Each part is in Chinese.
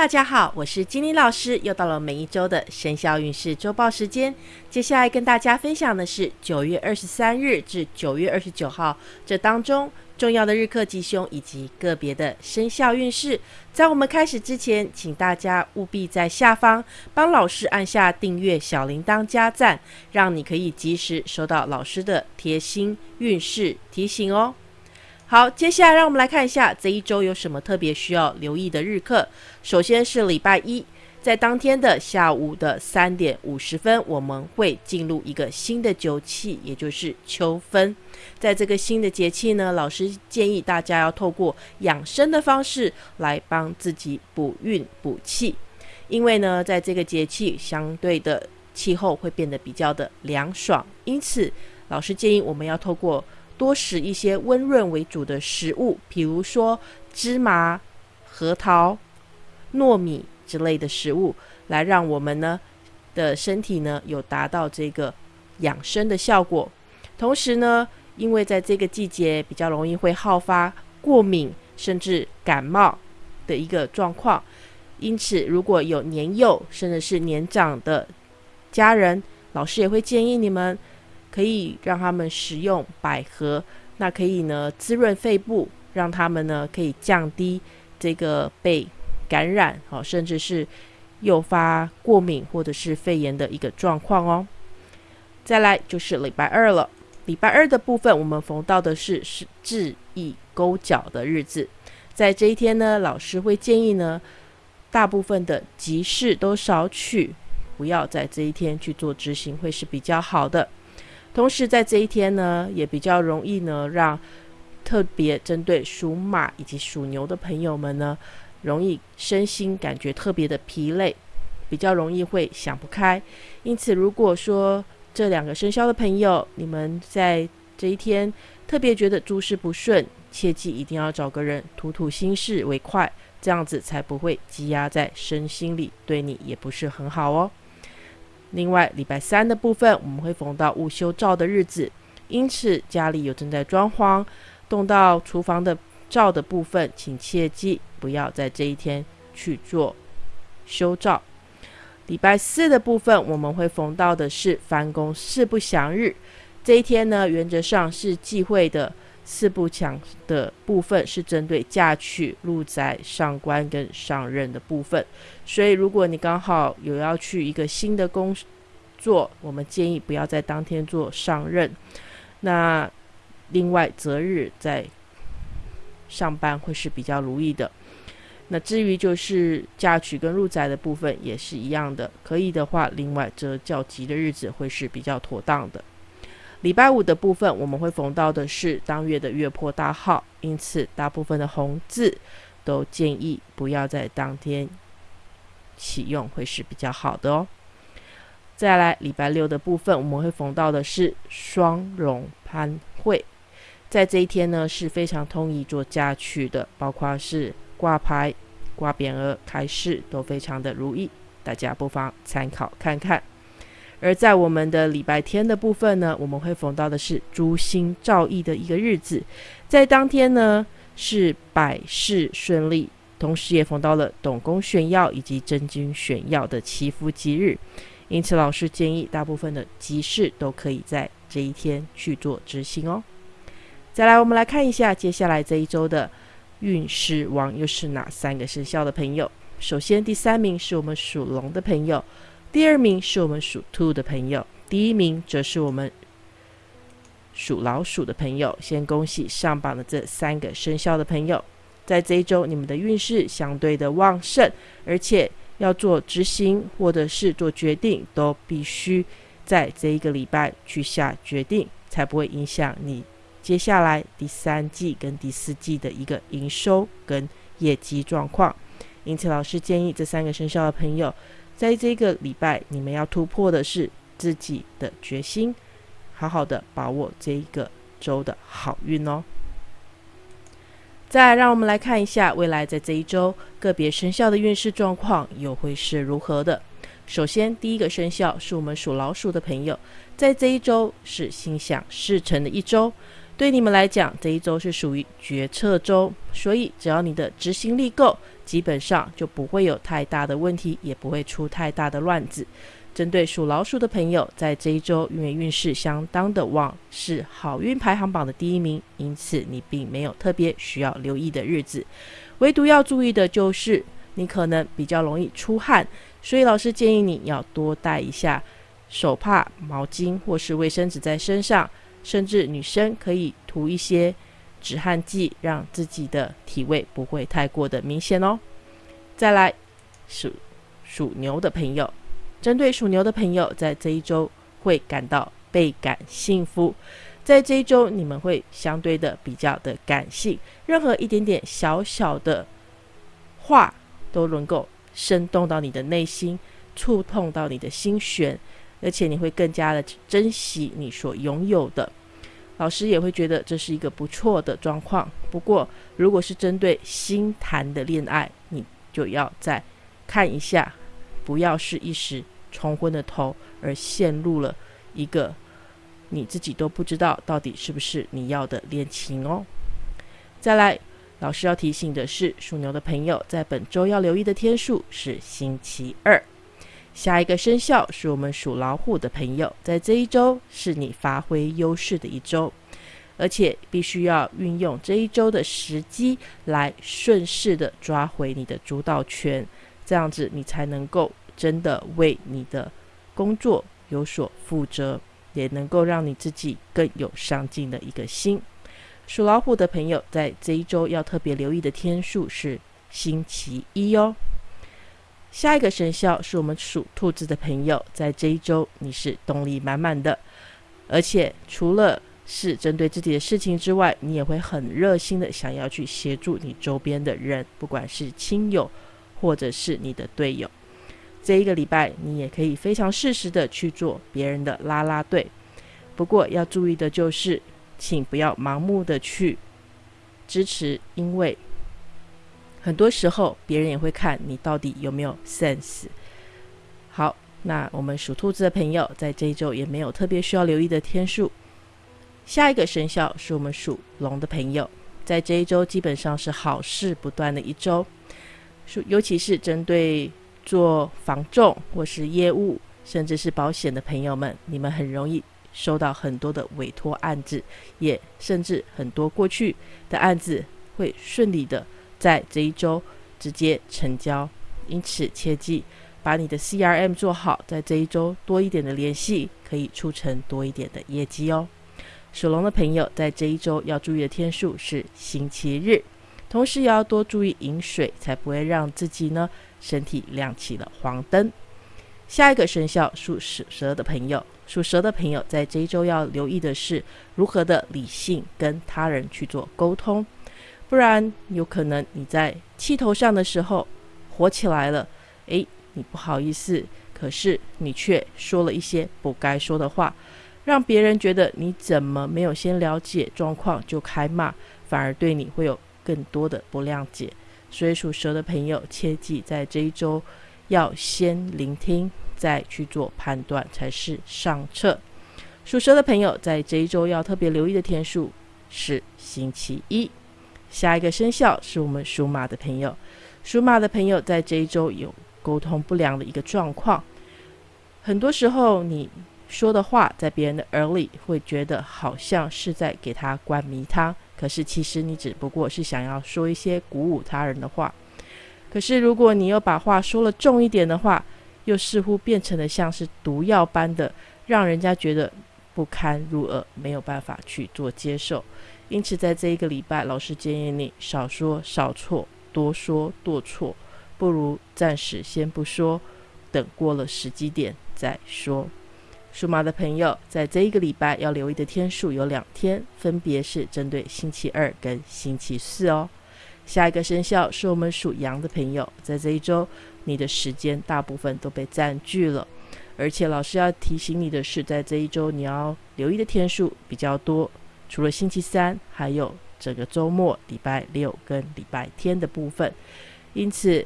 大家好，我是金妮老师，又到了每一周的生肖运势周报时间。接下来跟大家分享的是九月二十三日至九月二十九号这当中重要的日课吉凶以及个别的生肖运势。在我们开始之前，请大家务必在下方帮老师按下订阅、小铃铛加赞，让你可以及时收到老师的贴心运势提醒哦。好，接下来让我们来看一下这一周有什么特别需要留意的日课。首先是礼拜一，在当天的下午的三点五十分，我们会进入一个新的节气，也就是秋分。在这个新的节气呢，老师建议大家要透过养生的方式来帮自己补运补气，因为呢，在这个节气相对的气候会变得比较的凉爽，因此老师建议我们要透过。多食一些温润为主的食物，比如说芝麻、核桃、糯米之类的食物，来让我们呢的身体呢有达到这个养生的效果。同时呢，因为在这个季节比较容易会好发过敏甚至感冒的一个状况，因此如果有年幼甚至是年长的家人，老师也会建议你们。可以让他们食用百合，那可以呢滋润肺部，让他们呢可以降低这个被感染，好，甚至是诱发过敏或者是肺炎的一个状况哦。再来就是礼拜二了，礼拜二的部分我们逢到的是是治意勾脚的日子，在这一天呢，老师会建议呢，大部分的急事都少取，不要在这一天去做执行，会是比较好的。同时，在这一天呢，也比较容易呢，让特别针对属马以及属牛的朋友们呢，容易身心感觉特别的疲累，比较容易会想不开。因此，如果说这两个生肖的朋友，你们在这一天特别觉得诸事不顺，切记一定要找个人吐吐心事为快，这样子才不会积压在身心里，对你也不是很好哦。另外，礼拜三的部分我们会逢到午休照的日子，因此家里有正在装潢、动到厨房的照的部分，请切记不要在这一天去做修照。礼拜四的部分我们会逢到的是翻工四不祥日，这一天呢，原则上是忌讳的。四不强的部分是针对嫁娶、入宅、上官跟上任的部分，所以如果你刚好有要去一个新的工作，我们建议不要在当天做上任。那另外择日在上班会是比较如意的。那至于就是嫁娶跟入宅的部分也是一样的，可以的话，另外择较吉的日子会是比较妥当的。礼拜五的部分，我们会逢到的是当月的月破大号，因此大部分的红字都建议不要在当天启用，会是比较好的哦。再来，礼拜六的部分，我们会逢到的是双龙攀会，在这一天呢是非常通宜做嫁娶的，包括是挂牌、挂匾额、开市都非常的如意，大家不妨参考看看。而在我们的礼拜天的部分呢，我们会逢到的是诸星照义的一个日子，在当天呢是百事顺利，同时也逢到了董公炫耀以及真君炫耀的祈福吉日，因此老师建议大部分的吉事都可以在这一天去做执行哦。再来，我们来看一下接下来这一周的运势王又是哪三个生肖的朋友。首先，第三名是我们属龙的朋友。第二名是我们属兔的朋友，第一名则是我们属老鼠的朋友。先恭喜上榜的这三个生肖的朋友，在这一周你们的运势相对的旺盛，而且要做执行或者是做决定，都必须在这一个礼拜去下决定，才不会影响你接下来第三季跟第四季的一个营收跟业绩状况。因此，老师建议这三个生肖的朋友。在这个礼拜，你们要突破的是自己的决心，好好的把握这一个周的好运哦。再让我们来看一下未来在这一周个别生肖的运势状况又会是如何的。首先，第一个生肖是我们属老鼠的朋友，在这一周是心想事成的一周，对你们来讲，这一周是属于决策周，所以只要你的执行力够，基本上就不会有太大的问题，也不会出太大的乱子。针对属老鼠的朋友，在这一周因为运势相当的旺，是好运排行榜的第一名，因此你并没有特别需要留意的日子。唯独要注意的就是，你可能比较容易出汗，所以老师建议你要多带一下手帕、毛巾或是卫生纸在身上，甚至女生可以涂一些止汗剂，让自己的体味不会太过的明显哦。再来，属属牛的朋友。针对属牛的朋友，在这一周会感到倍感幸福。在这一周，你们会相对的比较的感性，任何一点点小小的话都能够生动到你的内心，触碰到你的心弦，而且你会更加的珍惜你所拥有的。老师也会觉得这是一个不错的状况。不过，如果是针对新谈的恋爱，你就要再看一下。不要是一时冲昏了头，而陷入了一个你自己都不知道到底是不是你要的恋情哦。再来，老师要提醒的是，属牛的朋友在本周要留意的天数是星期二。下一个生肖是我们属老虎的朋友，在这一周是你发挥优势的一周，而且必须要运用这一周的时机来顺势的抓回你的主导权。这样子，你才能够真的为你的工作有所负责，也能够让你自己更有上进的一个心。属老虎的朋友，在这一周要特别留意的天数是星期一哦。下一个生肖是我们属兔子的朋友，在这一周你是动力满满的，而且除了是针对自己的事情之外，你也会很热心的想要去协助你周边的人，不管是亲友。或者是你的队友，这一个礼拜你也可以非常适时的去做别人的拉拉队。不过要注意的就是，请不要盲目的去支持，因为很多时候别人也会看你到底有没有 sense。好，那我们属兔子的朋友在这一周也没有特别需要留意的天数。下一个生肖是我们属龙的朋友，在这一周基本上是好事不断的一周。属尤其是针对做房仲或是业务，甚至是保险的朋友们，你们很容易收到很多的委托案子，也甚至很多过去的案子会顺利的在这一周直接成交。因此，切记把你的 CRM 做好，在这一周多一点的联系，可以促成多一点的业绩哦。属龙的朋友在这一周要注意的天数是星期日。同时也要多注意饮水，才不会让自己呢身体亮起了黄灯。下一个生肖属蛇的朋友，属蛇的朋友在这一周要留意的是如何的理性跟他人去做沟通，不然有可能你在气头上的时候火起来了，诶，你不好意思，可是你却说了一些不该说的话，让别人觉得你怎么没有先了解状况就开骂，反而对你会有。更多的不谅解，所以属蛇的朋友切记，在这一周要先聆听，再去做判断才是上策。属蛇的朋友在这一周要特别留意的天数是星期一。下一个生肖是我们属马的朋友，属马的朋友在这一周有沟通不良的一个状况，很多时候你说的话在别人的耳里会觉得好像是在给他灌迷汤。可是，其实你只不过是想要说一些鼓舞他人的话。可是，如果你又把话说了重一点的话，又似乎变成了像是毒药般的，让人家觉得不堪入耳，没有办法去做接受。因此，在这一个礼拜，老师建议你少说少错，多说多错，不如暂时先不说，等过了时机点再说。属马的朋友，在这一个礼拜要留意的天数有两天，分别是针对星期二跟星期四哦。下一个生肖是我们属羊的朋友，在这一周，你的时间大部分都被占据了，而且老师要提醒你的是，在这一周你要留意的天数比较多，除了星期三，还有整个周末、礼拜六跟礼拜天的部分，因此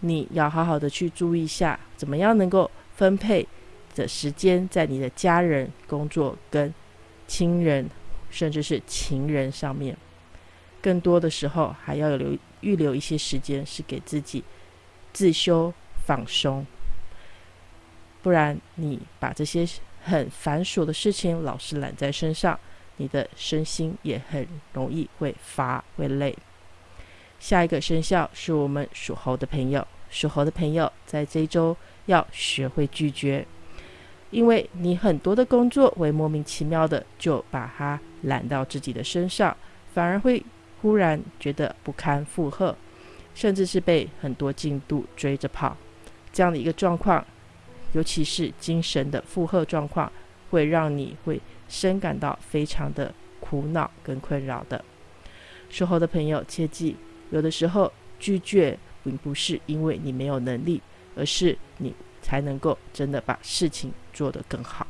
你要好好的去注意一下，怎么样能够分配。的时间在你的家人、工作跟亲人甚至是情人上面。更多的时候，还要有留预留一些时间，是给自己自修放松。不然，你把这些很繁琐的事情老是揽在身上，你的身心也很容易会乏会累。下一个生肖是我们属猴的朋友，属猴的朋友在这一周要学会拒绝，因为你很多的工作会莫名其妙的就把它揽到自己的身上，反而会忽然觉得不堪负荷，甚至是被很多进度追着跑，这样的一个状况。尤其是精神的负荷状况，会让你会深感到非常的苦恼跟困扰的。属猴的朋友切记，有的时候拒绝并不是因为你没有能力，而是你才能够真的把事情做得更好。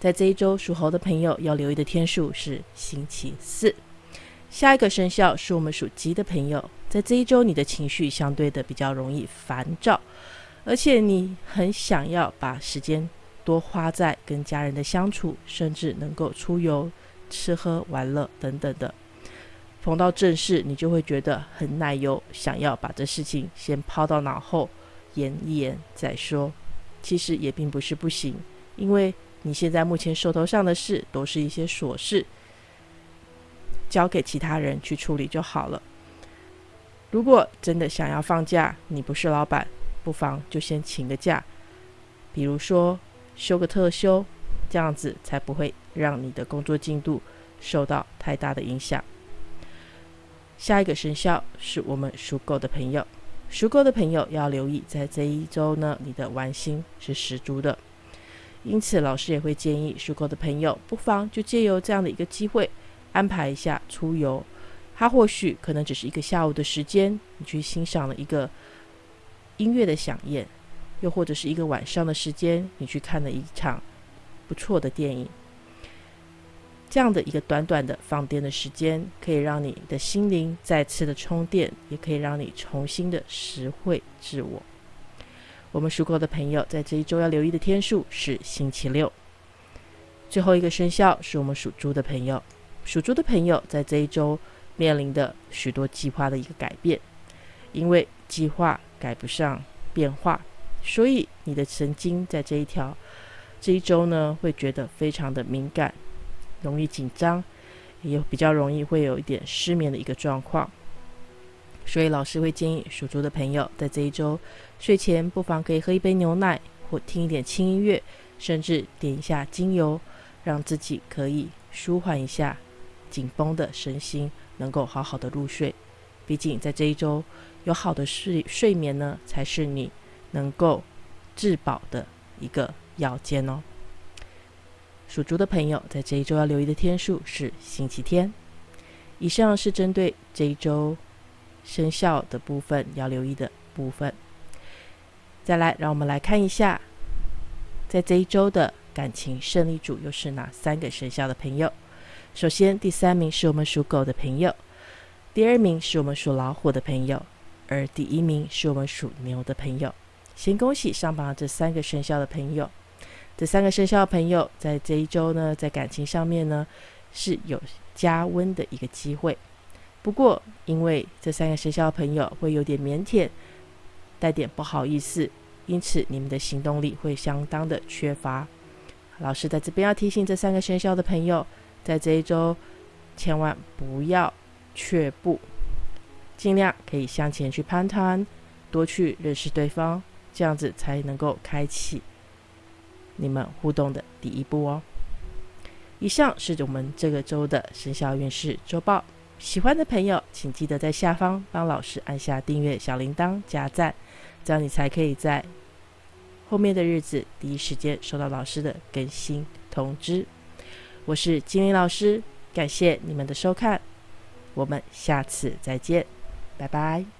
在这一周，属猴的朋友要留意的天数是星期四。下一个生肖是我们属鸡的朋友，在这一周，你的情绪相对的比较容易烦躁。而且你很想要把时间多花在跟家人的相处，甚至能够出游、吃喝玩乐等等的。逢到正事，你就会觉得很奶油，想要把这事情先抛到脑后，演一演再说。其实也并不是不行，因为你现在目前手头上的事都是一些琐事，交给其他人去处理就好了。如果真的想要放假，你不是老板。不妨就先请个假，比如说休个特休，这样子才不会让你的工作进度受到太大的影响。下一个生肖是我们属狗的朋友，属狗的朋友要留意，在这一周呢，你的玩心是十足的。因此，老师也会建议属狗的朋友，不妨就借由这样的一个机会，安排一下出游。它或许可能只是一个下午的时间，你去欣赏了一个。音乐的响宴，又或者是一个晚上的时间，你去看了一场不错的电影，这样的一个短短的放电的时间，可以让你的心灵再次的充电，也可以让你重新的实惠自我。我们属狗的朋友在这一周要留意的天数是星期六。最后一个生肖是我们属猪的朋友，属猪的朋友在这一周面临的许多计划的一个改变，因为计划。改不上变化，所以你的神经在这一条这一周呢，会觉得非常的敏感，容易紧张，也比较容易会有一点失眠的一个状况。所以老师会建议属猪的朋友，在这一周睡前不妨可以喝一杯牛奶，或听一点轻音乐，甚至点一下精油，让自己可以舒缓一下紧绷的身心，能够好好的入睡。毕竟在这一周。有好的睡睡眠呢，才是你能够自保的一个要件哦。属猪的朋友在这一周要留意的天数是星期天。以上是针对这一周生肖的部分要留意的部分。再来，让我们来看一下，在这一周的感情胜利组又是哪三个生肖的朋友？首先，第三名是我们属狗的朋友，第二名是我们属老虎的朋友。而第一名是我们属牛的朋友，先恭喜上榜这三个生肖的朋友。这三个生肖的朋友在这一周呢，在感情上面呢是有加温的一个机会。不过，因为这三个生肖的朋友会有点腼腆，带点不好意思，因此你们的行动力会相当的缺乏。老师在这边要提醒这三个生肖的朋友，在这一周千万不要却步。尽量可以向前去攀谈，多去认识对方，这样子才能够开启你们互动的第一步哦。以上是我们这个周的生肖运势周报。喜欢的朋友，请记得在下方帮老师按下订阅、小铃铛、加赞，这样你才可以在后面的日子第一时间收到老师的更新通知。我是金玲老师，感谢你们的收看，我们下次再见。拜拜。